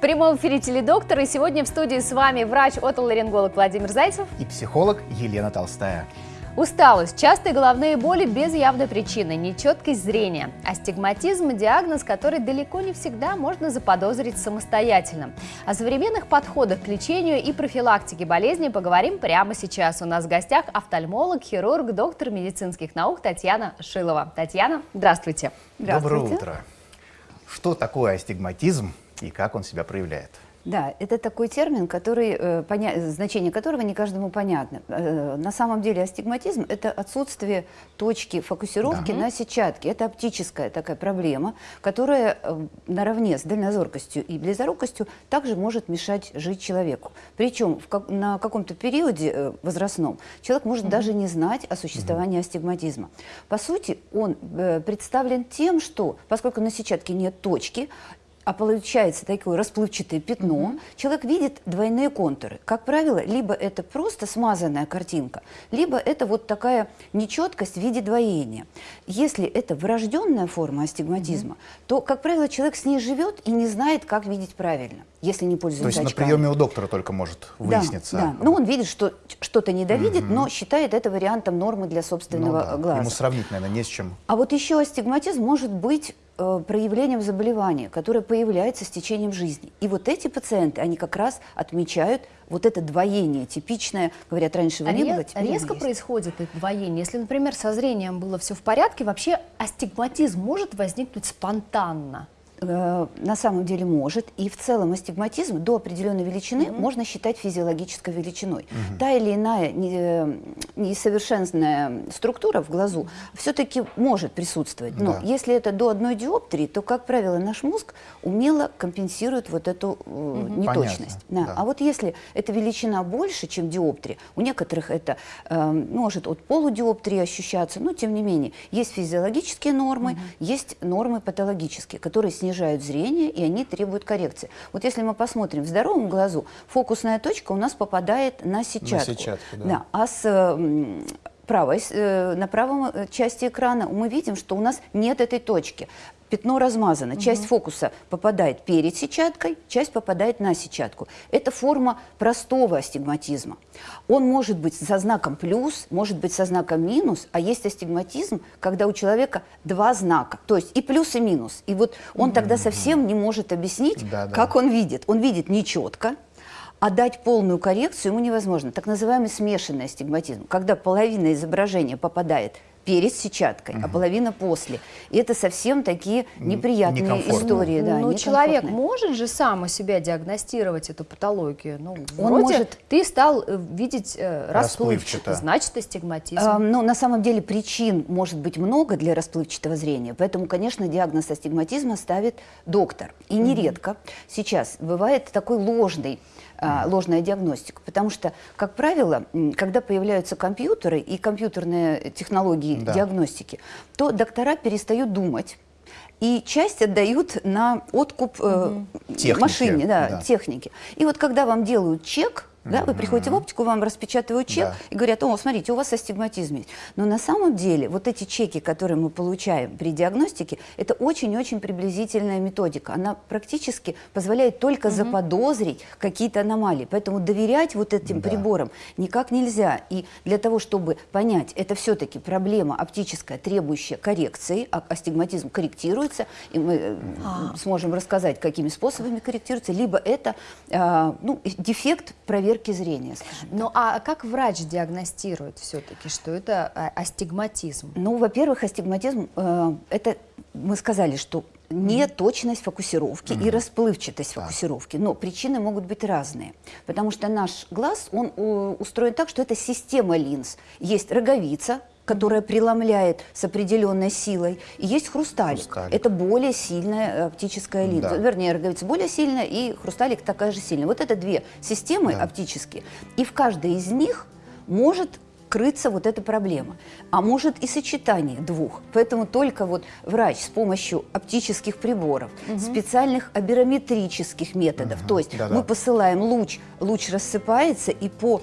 прямом эфире «Теледоктор» и сегодня в студии с вами врач-отоларинголог Владимир Зайцев и психолог Елена Толстая. Усталость, частые головные боли без явной причины, нечеткость зрения, астигматизм – диагноз, который далеко не всегда можно заподозрить самостоятельно. О современных подходах к лечению и профилактике болезней поговорим прямо сейчас. У нас в гостях офтальмолог, хирург, доктор медицинских наук Татьяна Шилова. Татьяна, здравствуйте. здравствуйте. Доброе утро. Что такое астигматизм и как он себя проявляет? Да, это такой термин, который, э, поня... значение которого не каждому понятно. Э, на самом деле астигматизм – это отсутствие точки фокусировки да. на сетчатке. Это оптическая такая проблема, которая э, наравне с дальнозоркостью и близорукостью также может мешать жить человеку. Причем в как... на каком-то периоде возрастном человек может угу. даже не знать о существовании угу. астигматизма. По сути, он представлен тем, что, поскольку на сетчатке нет точки, а получается такое расплывчатое пятно, угу. человек видит двойные контуры. Как правило, либо это просто смазанная картинка, либо это вот такая нечеткость в виде двоения. Если это врожденная форма астигматизма, угу. то, как правило, человек с ней живет и не знает, как видеть правильно, если не пользуется То есть очками. на приеме у доктора только может выясниться? Да, да. Ну, он видит, что что-то недовидит, угу. но считает это вариантом нормы для собственного ну, да. глаза. Ему сравнить, наверное, не с чем. А вот еще астигматизм может быть Э, проявлением заболевания, которое появляется с течением жизни. И вот эти пациенты, они как раз отмечают вот это двоение типичное, говорят, раньше его а не было, теперь Резко происходит это двоение. Если, например, со зрением было все в порядке, вообще астигматизм может возникнуть спонтанно? Э, на самом деле может. И в целом астигматизм до определенной величины угу. можно считать физиологической величиной. Угу. Та или иная э, несовершенная структура в глазу все-таки может присутствовать. Но да. если это до одной диоптрии, то, как правило, наш мозг умело компенсирует вот эту угу. неточность. Да. Да. А вот если эта величина больше, чем диоптрия, у некоторых это э, может от полудиоптрии ощущаться, но тем не менее есть физиологические нормы, угу. есть нормы патологические, которые снижают снижают зрение, и они требуют коррекции. Вот если мы посмотрим в здоровом глазу, фокусная точка у нас попадает на сетчатку. На сетчатку да. да. А с правой, э, на правом э, части экрана мы видим, что у нас нет этой точки пятно размазано. Угу. Часть фокуса попадает перед сетчаткой, часть попадает на сетчатку. Это форма простого астигматизма. Он может быть со знаком плюс, может быть со знаком минус, а есть астигматизм, когда у человека два знака, то есть и плюс, и минус. И вот он тогда совсем не может объяснить, да, да. как он видит. Он видит нечетко, а дать полную коррекцию ему невозможно. Так называемый смешанный астигматизм, когда половина изображения попадает перед сетчаткой, угу. а половина после. И это совсем такие неприятные истории. Да, Но человек может же сам у себя диагностировать эту патологию? Ну, Он может. Ты стал э, видеть э, расплывчато, значит астигматизм. А, ну, на самом деле причин может быть много для расплывчатого зрения, поэтому, конечно, диагноз астигматизма ставит доктор. И нередко угу. сейчас бывает такой ложный ложная диагностика. Потому что, как правило, когда появляются компьютеры и компьютерные технологии да. диагностики, то доктора перестают думать, и часть отдают на откуп э, машине, да, да. техники. И вот когда вам делают чек, да, вы приходите в оптику, вам распечатывают чек да. и говорят, о, смотрите, у вас астигматизм есть. Но на самом деле вот эти чеки, которые мы получаем при диагностике, это очень-очень приблизительная методика. Она практически позволяет только угу. заподозрить какие-то аномалии. Поэтому доверять вот этим да. приборам никак нельзя. И для того, чтобы понять, это все-таки проблема оптическая, требующая коррекции, а астигматизм корректируется, и мы а. сможем рассказать, какими способами корректируется, либо это э, ну, дефект проверки проверки зрения, Ну, а как врач диагностирует все-таки, что это а, астигматизм? Ну, во-первых, астигматизм, э, это мы сказали, что не точность фокусировки mm -hmm. и расплывчатость да. фокусировки. Но причины могут быть разные. Потому что наш глаз, он устроен так, что это система линз. Есть роговица, которая преломляет с определенной силой. И есть хрусталик. хрусталик. Это более сильная оптическая линза. Да. Вернее, роговица более сильная, и хрусталик такая же сильная. Вот это две системы да. оптические. И в каждой из них может крыться вот эта проблема. А может и сочетание двух. Поэтому только вот врач с помощью оптических приборов, угу. специальных аберометрических методов, угу. то есть да -да. мы посылаем луч, луч рассыпается, и по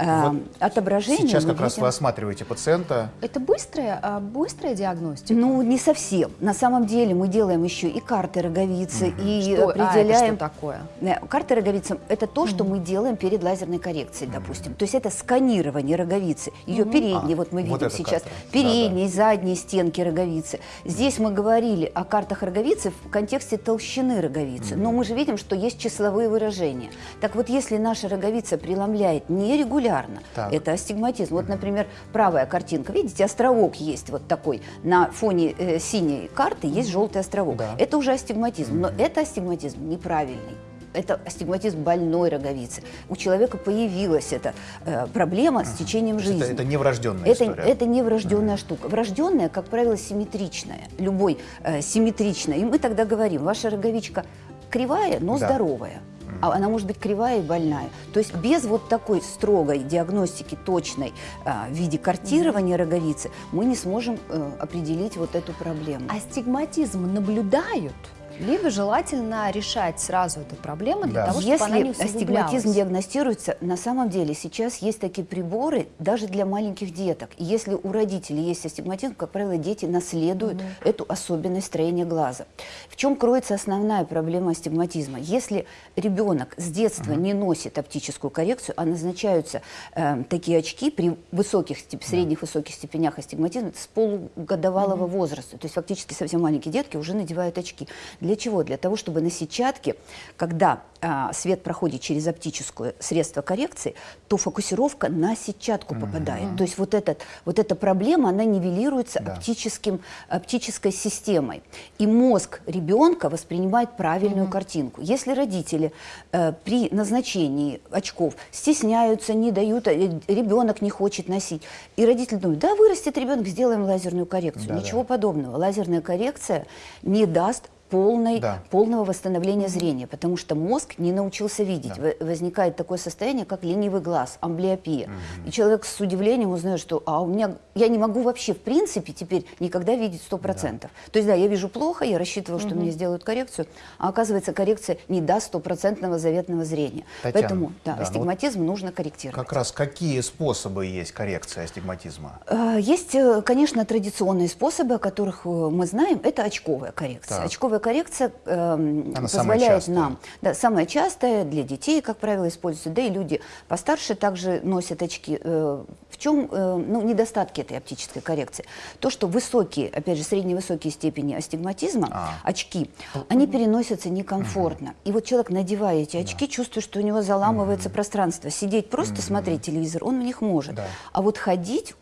э, Вот отображение Сейчас как раз видим- вы осматриваете пациента. Это быстрая, а, быстрая диагностика? Ну, не совсем. На самом деле мы делаем еще и карты роговицы, и Что- а, это определяем... что такое? Э, Карта роговицы – это то, что мы делаем перед лазерной коррекцией, допустим. То есть это сканирование роговицы, ее передние, А, вот мы вот видим сейчас, карта. передние, задние стенки роговицы. Здесь мы говорили о картах роговицы в контексте толщины роговицы, но мы же видим, что есть числовые выражения. Так вот, если наша роговица преломляет нерегулярно, Так. это астигматизм. Вот, например, правая картинка, видите, островок есть вот такой, на фоне э, синей карты есть желтый островок. Да. Это уже астигматизм, но это астигматизм неправильный. Это астигматизм больной роговицы. У человека появилась эта э, проблема с течением жизни. Это, это не врожденная Это, история. это не врожденная штука. Врожденная, как правило, симметричная. Любой э, симметричная. И мы тогда говорим, ваша роговичка кривая, но Да. здоровая. А она может быть кривая и больная. То есть без вот такой строгой диагностики, точной а, в виде картирования роговицы, мы не сможем э, определить вот эту проблему. Астигматизм наблюдают? Либо желательно решать сразу эту проблему для Да. того, чтобы она не Если астигматизм диагностируется, на самом деле сейчас есть такие приборы даже для маленьких деток. И если у родителей есть астигматизм, как правило, дети наследуют эту особенность строения глаза. В чем кроется основная проблема астигматизма? Если ребенок с детства не носит оптическую коррекцию, а назначаются э, такие очки при высоких, степ- средних высоких степенях астигматизма с полугодовалого возраста, то есть фактически совсем маленькие детки уже надевают очки. Для чего? Для того, чтобы на сетчатке, когда а, свет проходит через оптическое средство коррекции, то фокусировка на сетчатку попадает. То есть вот, этот, вот эта проблема, она нивелируется Да. оптическим, оптической системой. И мозг ребенка воспринимает правильную картинку. Если родители э, при назначении очков стесняются, не дают, э, ребенок не хочет носить, и родители думают, да, вырастет ребенок, сделаем лазерную коррекцию. Да, да. Ничего подобного. Лазерная коррекция не даст полной, Да. полного восстановления зрения, потому что мозг не научился видеть. Да. Во- Возникает такое состояние, как ленивый глаз, амблиопия. И человек с удивлением узнает, что а у меня я не могу вообще в принципе теперь никогда видеть 100%. То есть да, я вижу плохо, я рассчитываю, что мне сделают коррекцию, а оказывается коррекция не даст стопроцентного заветного зрения. Татьяна, Поэтому да, да, ну вот астигматизм нужно корректировать. Как раз какие способы есть коррекции астигматизма? Э, Есть, э, конечно, традиционные способы, о которых э, мы знаем. Это очковая коррекция. Так. Очковая коррекция эм, Она позволяет нам, да, самая частая для детей, как правило, используется, да и люди постарше также носят очки. Э, В чем э, ну, недостатки этой оптической коррекции? То, что высокие, опять же, средневысокие степени астигматизма, А. очки, они переносятся некомфортно. И вот человек, надевая эти очки, чувствует, что у него заламывается пространство. Сидеть, просто смотреть телевизор, он в них может. Да. А вот ходить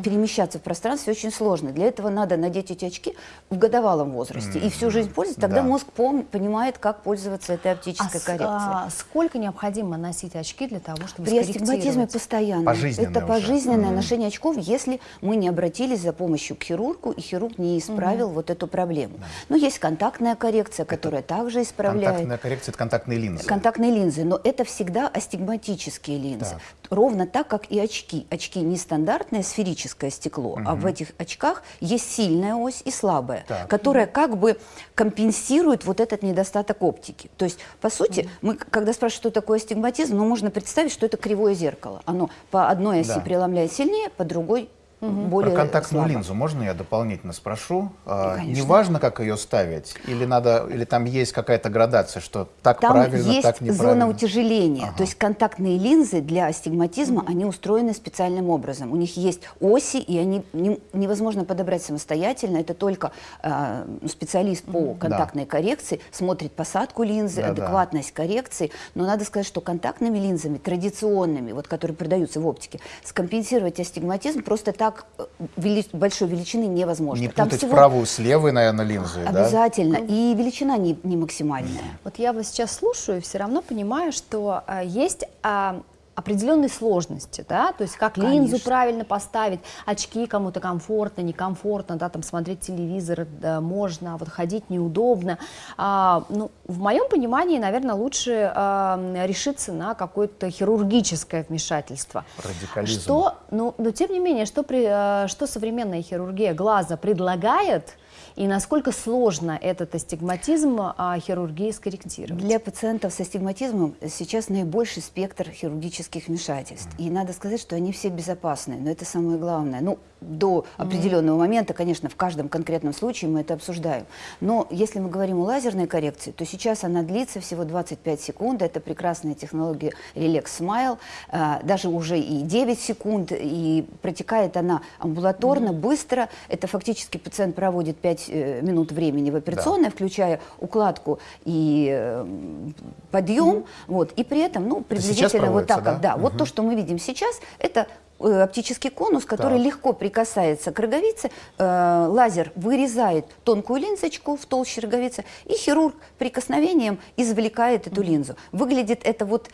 перемещаться в пространстве очень сложно. Для этого надо надеть эти очки в годовалом возрасте и всю жизнь пользоваться. Тогда Да. мозг пом- понимает, как пользоваться этой А оптической с- коррекцией. а сколько необходимо носить очки для того, чтобы При астигматизме постоянно. Пожизненное Это уже. пожизненное ношение очков, если мы не обратились за помощью к хирургу, и хирург не исправил вот эту проблему. Но есть контактная коррекция, которая также исправляет. Контактная коррекция – это контактные линзы. Контактные линзы, но это всегда астигматические линзы. Так. Ровно так, как и очки. Очки не стандартное сферическое стекло, а в этих очках есть сильная ось и слабая, Так. которая как бы компенсирует вот этот недостаток оптики. То есть, по сути, мы, к- когда спрашивают, что такое астигматизм, ну, можно представить, что это кривое зеркало. Оно по одной оси Да. преломляет сильнее, по другой более Про контактную слабо. линзу можно я дополнительно спрошу? А, конечно. Неважно, как ее ставить, или надо, или там есть какая-то градация, что так Там правильно, есть так неправильно? зона утяжеления. Ага. То есть контактные линзы для астигматизма, они устроены специальным образом. У них есть оси, и они не- невозможно подобрать самостоятельно. Это только э, специалист по контактной коррекции смотрит посадку линзы, Да-да. адекватность коррекции. Но надо сказать, что контактными линзами, традиционными, вот, которые продаются в оптике, скомпенсировать астигматизм просто так э, вели- большой величины невозможно. Не Там путать всего- правую с левой, наверное, линзой, да? Обязательно. И величина не, не максимальная. Вот я вас сейчас слушаю и все равно понимаю, что а, есть а, определенные сложности, да, то есть как линзу Конечно. правильно поставить, очки кому-то комфортно, некомфортно, да, там смотреть телевизор да, можно, а вот ходить неудобно. А, ну, в моем понимании, наверное, лучше а, решиться на какое-то хирургическое вмешательство. Радикализм. Что, ну, но тем не менее, что, при, э, что современная хирургия глаза предлагает И насколько сложно этот астигматизм а, хирургии скорректировать? Для пациентов с астигматизмом сейчас наибольший спектр хирургических вмешательств. И надо сказать, что они все безопасны, но это самое главное. Ну, до определенного момента, конечно, в каждом конкретном случае мы это обсуждаем. Но если мы говорим о лазерной коррекции, то сейчас она длится всего 25 секунд. Это прекрасная технология Relax Smile. А, даже уже и 9 секунд. И протекает она амбулаторно, mm -hmm. быстро. Это фактически пациент проводит 5 э, минут времени в операционной, да. включая укладку и э, подъем. Mm -hmm. вот, и при этом, ну, приблизительно вот так, да? да. Угу. Вот то, что мы видим сейчас, это оптический конус, который так. легко прикасается к роговице. Э, лазер вырезает тонкую линзочку в толще роговицы, и хирург прикосновением извлекает эту линзу. Выглядит это вот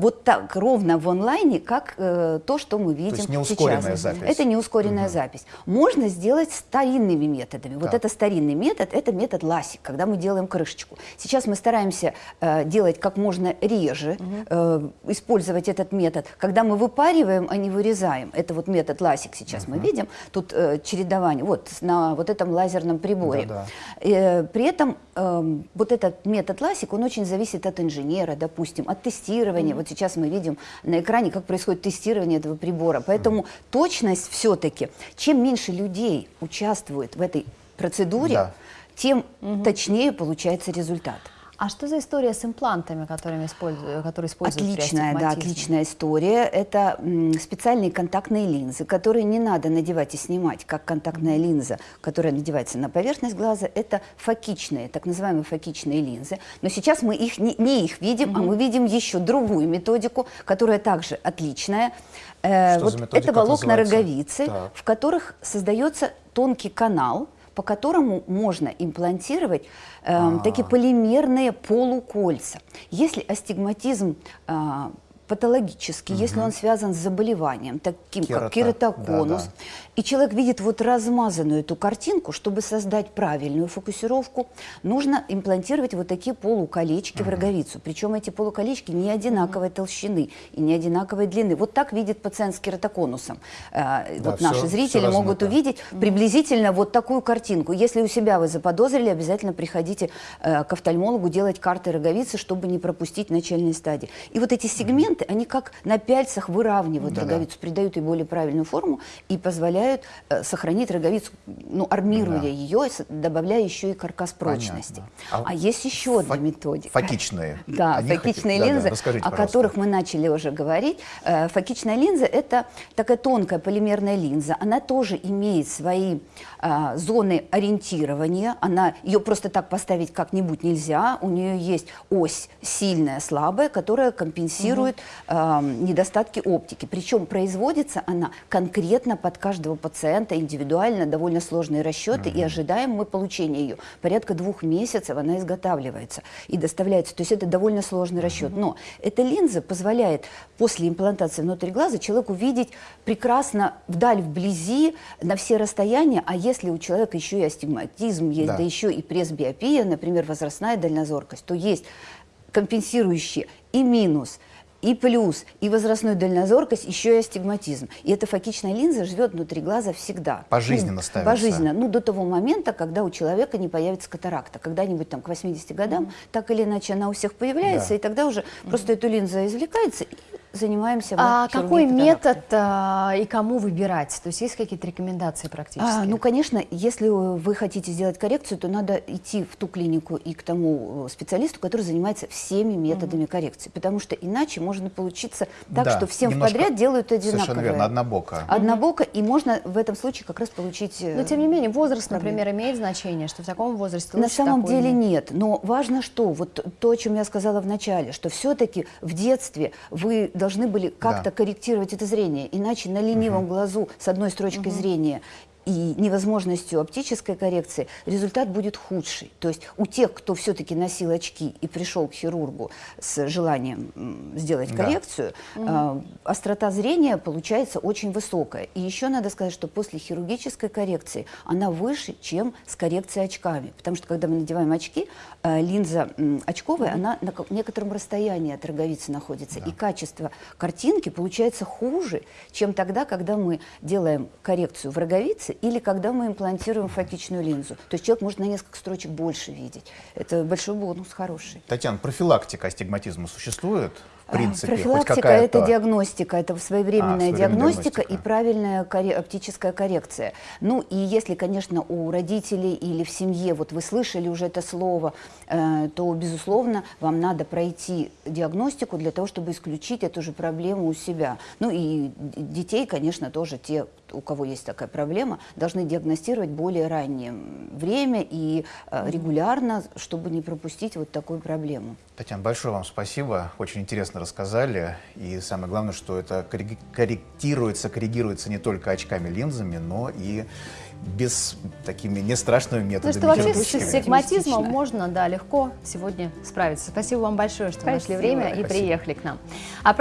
вот так ровно в онлайне, как э, то, что мы видим то есть не ускоренная сейчас. Запись. Это не ускоренная угу. запись. Можно сделать старинными методами. Так. Вот это старинный метод, это метод ласик, когда мы делаем крышечку. Сейчас мы стараемся э, делать как можно реже, угу. э, использовать этот метод, когда мы выпариваем, а не вырезаем. Это вот метод ласик сейчас угу. мы видим. Тут э, чередование, вот на вот этом лазерном приборе. Да, да. Э, при этом э, вот этот метод ласик, он очень зависит от инженера, допустим, от тестирования. Угу. Вот сейчас мы видим на экране, как происходит тестирование этого прибора. Поэтому точность все-таки, чем меньше людей участвует в этой процедуре, да. тем угу. точнее получается результат. А что за история с имплантами, которыми используют, которые используют Отличная, да, отличная история. Это специальные контактные линзы, которые не надо надевать и снимать, как контактная линза, которая надевается на поверхность глаза. Это фокичные, так называемые фокичные линзы. Но сейчас мы их не, не их видим, mm -hmm. а мы видим еще другую методику, которая также отличная. Э, вот это волокна роговицы, так. в которых создается тонкий канал, по которому можно имплантировать э, а -а -а. такие полимерные полукольца. Если астигматизм э, патологический, угу. если он связан с заболеванием, таким Керата. как кератоконус, да, да. и человек видит вот размазанную эту картинку, чтобы создать правильную фокусировку, нужно имплантировать вот такие полуколечки угу. в роговицу. Причем эти полуколечки не одинаковой угу. толщины и не одинаковой длины. Вот так видит пациент с кератоконусом. Да, вот все, наши зрители все могут увидеть приблизительно вот такую картинку. Если у себя вы заподозрили, обязательно приходите э, к офтальмологу делать карты роговицы, чтобы не пропустить начальные стадии. И вот эти сегменты элементы, они как на пяльцах выравнивают да, роговицу, да. придают ей более правильную форму и позволяют э, сохранить роговицу, ну, армируя да. ее, добавляя еще и каркас прочности. А, а есть еще одна методика. Фокичные. Да, они фокичные хотят... линзы, да, да, о которых мы начали уже говорить. Э, фокичная линза – это такая тонкая полимерная линза. Она тоже имеет свои э, зоны ориентирования. Она, ее просто так поставить как-нибудь нельзя. У нее есть ось сильная, слабая, которая компенсирует угу э, недостатки оптики. Причем производится она конкретно под каждого пациента, индивидуально, довольно сложные расчеты, -hmm. и ожидаем мы получения ее. Порядка двух месяцев она изготавливается и доставляется. То есть это довольно сложный расчет. Но эта линза позволяет после имплантации внутрь глаза человеку видеть прекрасно вдаль, вблизи, на все расстояния. А если у человека еще и астигматизм есть, да, да еще и пресбиопия, например, возрастная дальнозоркость, то есть компенсирующие и минус – и плюс, и возрастную дальнозоркость, еще и астигматизм. И эта фокичная линза живет внутри глаза всегда. Пожизненно ну, ставится? Пожизненно. Ну, до того момента, когда у человека не появится катаракта. Когда-нибудь там к 80 годам, mm -hmm. так или иначе, она у всех появляется, да. и тогда уже mm -hmm. просто эта линза извлекается, и занимаемся А какой метод а, и кому выбирать? То есть есть какие-то рекомендации практически? А, ну, конечно, если вы хотите сделать коррекцию, то надо идти в ту клинику и к тому э, специалисту, который занимается всеми методами mm -hmm. коррекции, потому что иначе можно получиться так, да, что всем подряд делают одинаково. Совершенно верно, однобоко. Однобоко, mm -hmm. и можно в этом случае как раз получить... Э, но тем не менее, возраст, проблемы. например, имеет значение, что в таком возрасте На самом деле нет, но важно что, вот то, о чем я сказала в начале, что все-таки в детстве вы должны были как-то да. корректировать это зрение. Иначе на ленивом угу. глазу с одной строчкой угу. зрения и невозможностью оптической коррекции, результат будет худший. То есть у тех, кто все-таки носил очки и пришел к хирургу с желанием сделать коррекцию, да. э, острота зрения получается очень высокая. И еще надо сказать, что после хирургической коррекции она выше, чем с коррекцией очками. Потому что когда мы надеваем очки, э, линза э, очковая, она на некотором расстоянии от роговицы находится. Да. И качество картинки получается хуже, чем тогда, когда мы делаем коррекцию в роговице, границы, или когда мы имплантируем фокичную линзу. То есть человек может на несколько строчек больше видеть. Это большой бонус, хороший. Татьяна, профилактика астигматизма существует? В принципе, хоть Профилактика – это диагностика, это своевременная, А, диагностика, диагностика. и правильная коре- оптическая коррекция. Ну и если, конечно, у родителей или в семье, вот вы слышали уже это слово, э, то, безусловно, вам надо пройти диагностику для того, чтобы исключить эту же проблему у себя. Ну и детей, конечно, тоже те, у кого есть такая проблема, должны диагностировать более раннее время и э, регулярно, чтобы не пропустить вот такую проблему. Татьяна, большое вам спасибо. Очень интересно рассказали. И самое главное, что это корректируется, коррегируется не только очками, линзами, но и без такими не страшными Ну методами. что вообще с Оптимистично. можно, да, легко сегодня справиться. Спасибо вам большое, что нашли Спасибо. время и Спасибо. приехали к нам. А